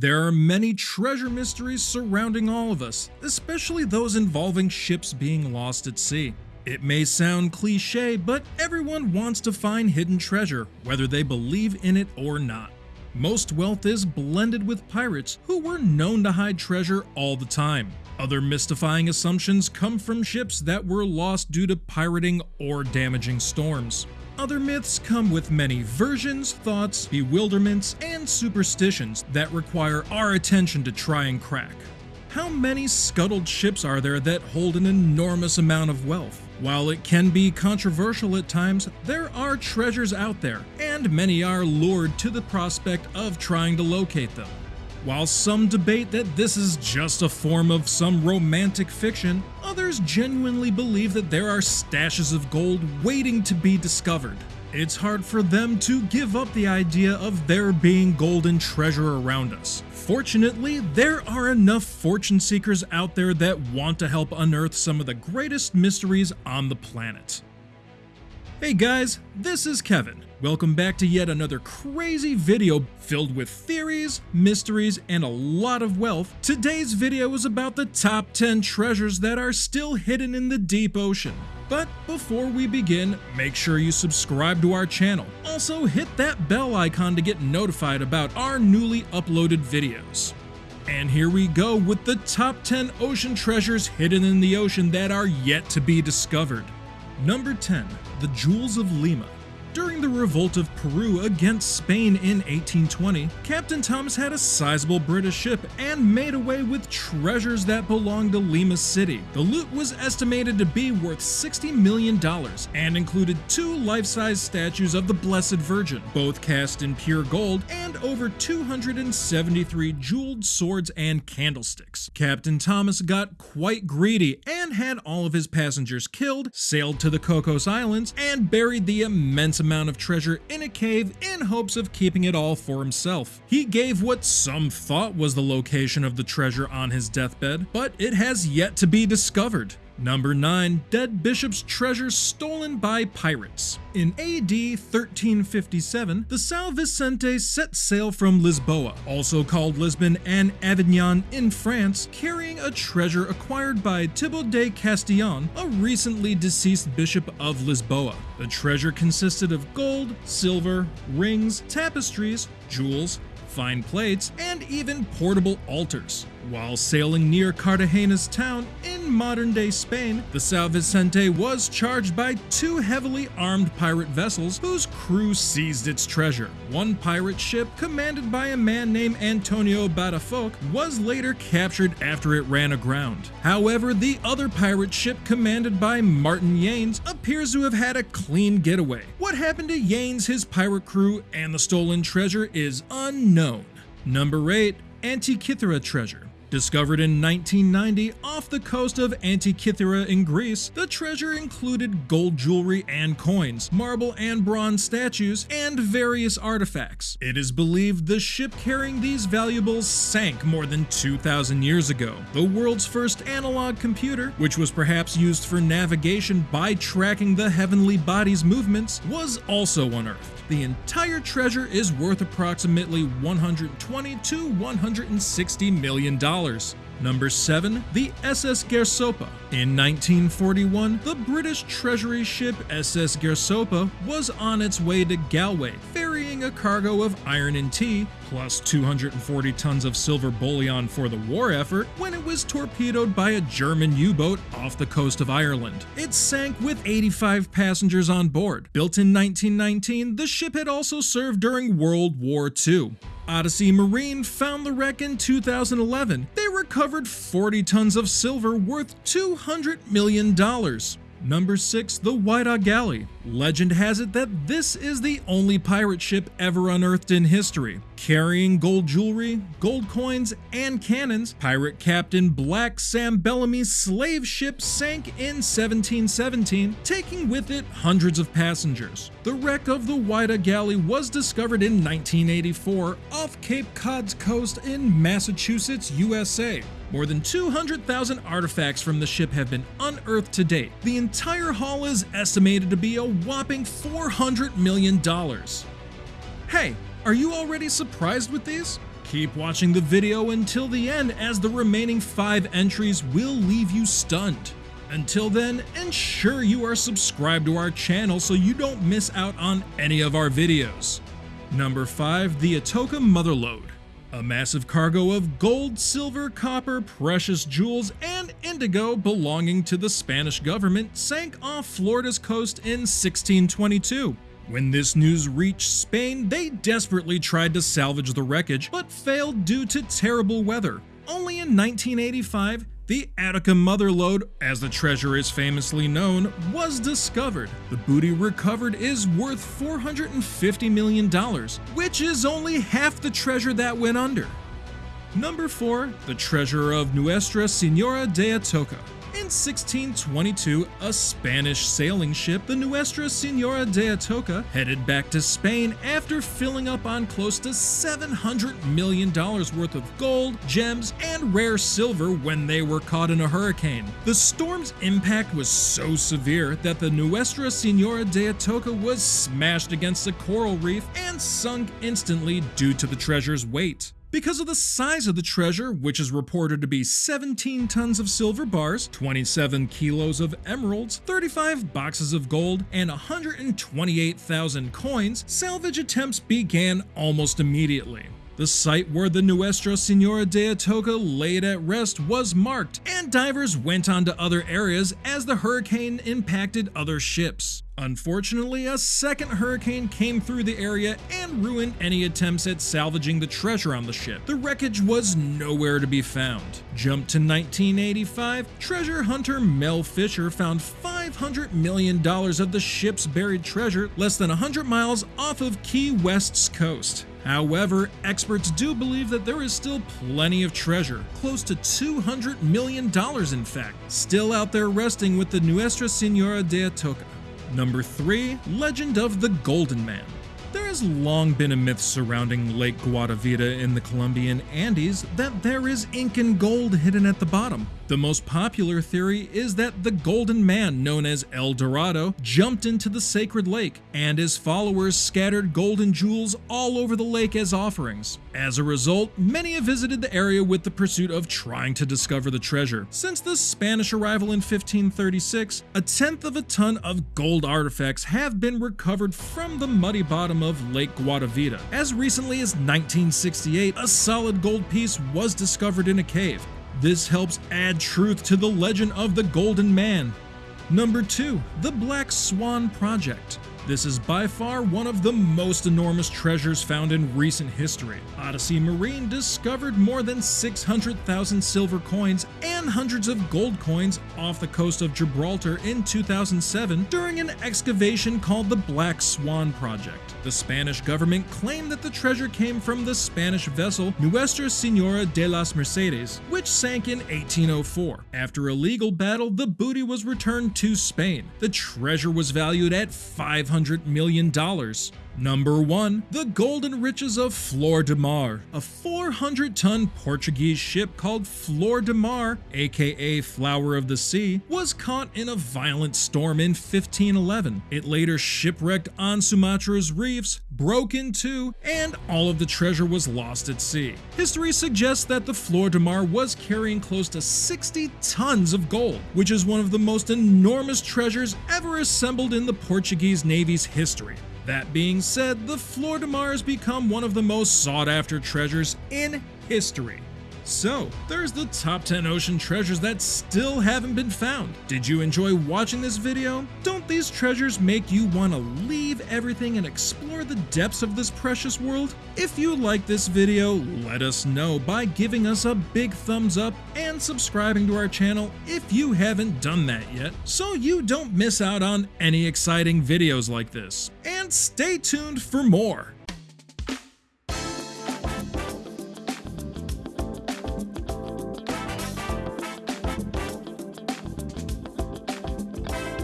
There are many treasure mysteries surrounding all of us, especially those involving ships being lost at sea. It may sound cliche, but everyone wants to find hidden treasure, whether they believe in it or not. Most wealth is blended with pirates who were known to hide treasure all the time. Other mystifying assumptions come from ships that were lost due to pirating or damaging storms. Other myths come with many versions, thoughts, bewilderments, and superstitions that require our attention to try and crack. How many scuttled ships are there that hold an enormous amount of wealth? While it can be controversial at times, there are treasures out there, and many are lured to the prospect of trying to locate them. While some debate that this is just a form of some romantic fiction, others genuinely believe that there are stashes of gold waiting to be discovered. It's hard for them to give up the idea of there being golden treasure around us. Fortunately, there are enough fortune seekers out there that want to help unearth some of the greatest mysteries on the planet. Hey guys, this is Kevin. Welcome back to yet another crazy video filled with theories, mysteries, and a lot of wealth. Today's video is about the top 10 treasures that are still hidden in the deep ocean. But before we begin, make sure you subscribe to our channel. Also hit that bell icon to get notified about our newly uploaded videos. And here we go with the top 10 ocean treasures hidden in the ocean that are yet to be discovered. Number 10. The Jewels of Lima during the revolt of Peru against Spain in 1820, Captain Thomas had a sizable British ship and made away with treasures that belonged to Lima City. The loot was estimated to be worth $60 million and included two life-size statues of the Blessed Virgin, both cast in pure gold, and over 273 jeweled swords and candlesticks. Captain Thomas got quite greedy and had all of his passengers killed, sailed to the Cocos Islands, and buried the immense amount of treasure in a cave in hopes of keeping it all for himself. He gave what some thought was the location of the treasure on his deathbed, but it has yet to be discovered. Number 9. Dead Bishop's Treasure Stolen by Pirates In AD 1357, the São Vicente set sail from Lisboa, also called Lisbon and Avignon in France, carrying a treasure acquired by Thibaut de Castillon, a recently deceased bishop of Lisboa. The treasure consisted of gold, silver, rings, tapestries, jewels, fine plates, and even portable altars. While sailing near Cartagena's town in modern day Spain, the São Vicente was charged by two heavily armed pirate vessels whose crew seized its treasure. One pirate ship, commanded by a man named Antonio Badafoc, was later captured after it ran aground. However, the other pirate ship, commanded by Martin Yanes, appears to have had a clean getaway. What happened to Yanes, his pirate crew, and the stolen treasure is unknown. Number 8. Antikythera Treasure Discovered in 1990 off the coast of Antikythera in Greece, the treasure included gold jewelry and coins, marble and bronze statues, and various artifacts. It is believed the ship carrying these valuables sank more than 2,000 years ago. The world's first analog computer, which was perhaps used for navigation by tracking the heavenly body's movements, was also unearthed. The entire treasure is worth approximately 120 to 160 million dollars. Number 7. The SS Gairsoppa. In 1941, the British Treasury ship SS Gairsoppa was on its way to Galway, a cargo of iron and tea, plus 240 tons of silver bullion for the war effort, when it was torpedoed by a German U-boat off the coast of Ireland. It sank with 85 passengers on board. Built in 1919, the ship had also served during World War II. Odyssey Marine found the wreck in 2011. They recovered 40 tons of silver worth $200 million. Number 6. The Whydah Galley. Legend has it that this is the only pirate ship ever unearthed in history. Carrying gold jewelry, gold coins, and cannons, pirate captain Black Sam Bellamy's slave ship sank in 1717, taking with it hundreds of passengers. The wreck of the Whydah Galley was discovered in 1984 off Cape Cod's coast in Massachusetts, USA. More than 200,000 artifacts from the ship have been unearthed to date. The entire haul is estimated to be a whopping $400 million. Hey, are you already surprised with these? Keep watching the video until the end as the remaining 5 entries will leave you stunned. Until then, ensure you are subscribed to our channel so you don't miss out on any of our videos. Number 5. The Atocha Motherlode a massive cargo of gold, silver, copper, precious jewels, and indigo belonging to the Spanish government sank off Florida's coast in 1622. When this news reached Spain, they desperately tried to salvage the wreckage, but failed due to terrible weather. Only in 1985, the Atocha Motherlode, as the treasure is famously known, was discovered. The booty recovered is worth $450 million, which is only half the treasure that went under. Number 4. The Treasure of Nuestra Senora de Atocha in 1622, a Spanish sailing ship, the Nuestra Senora de Atocha, headed back to Spain after filling up on close to $700 million worth of gold, gems, and rare silver when they were caught in a hurricane. The storm's impact was so severe that the Nuestra Senora de Atocha was smashed against a coral reef and sunk instantly due to the treasure's weight. Because of the size of the treasure, which is reported to be 17 tons of silver bars, 27 kilos of emeralds, 35 boxes of gold, and 128,000 coins, salvage attempts began almost immediately. The site where the Nuestra Senora de Atocha laid at rest was marked, and divers went on to other areas as the hurricane impacted other ships. Unfortunately, a second hurricane came through the area and ruined any attempts at salvaging the treasure on the ship. The wreckage was nowhere to be found. Jump to 1985, treasure hunter Mel Fisher found $500 million of the ship's buried treasure less than 100 miles off of Key West's coast. However, experts do believe that there is still plenty of treasure, close to $200 million in fact, still out there resting with the Nuestra Senora de Atocha. Number 3. Legend of the Golden Man there has long been a myth surrounding Lake Guatavita in the Colombian Andes that there is Incan gold hidden at the bottom. The most popular theory is that the Golden Man, known as El Dorado, jumped into the sacred lake, and his followers scattered golden jewels all over the lake as offerings. As a result, many have visited the area with the pursuit of trying to discover the treasure. Since the Spanish arrival in 1536, a tenth of a ton of gold artifacts have been recovered from the muddy bottom of Lake Guatavita. As recently as 1968, a solid gold piece was discovered in a cave. This helps add truth to the legend of the Golden Man. Number 2. The Black Swan Project this is by far one of the most enormous treasures found in recent history. Odyssey Marine discovered more than 600,000 silver coins and hundreds of gold coins off the coast of Gibraltar in 2007 during an excavation called the Black Swan Project. The Spanish government claimed that the treasure came from the Spanish vessel Nuestra Senora de las Mercedes, which sank in 1804. After a legal battle, the booty was returned to Spain. The treasure was valued at 500 $100 million. Number 1. The Golden Riches of Flor de Mar. A 400-ton Portuguese ship called Flor de Mar, aka Flower of the Sea, was caught in a violent storm in 1511. It later shipwrecked on Sumatra's reefs, broke in two, and all of the treasure was lost at sea. History suggests that the Flor de Mar was carrying close to 60 tons of gold, which is one of the most enormous treasures ever assembled in the Portuguese Navy's history. That being said, the Flor de Mars become one of the most sought after treasures in history. So, there's the top 10 ocean treasures that still haven't been found. Did you enjoy watching this video? Don't these treasures make you want to leave everything and explore the depths of this precious world? If you like this video, let us know by giving us a big thumbs up and subscribing to our channel if you haven't done that yet, so you don't miss out on any exciting videos like this. And stay tuned for more!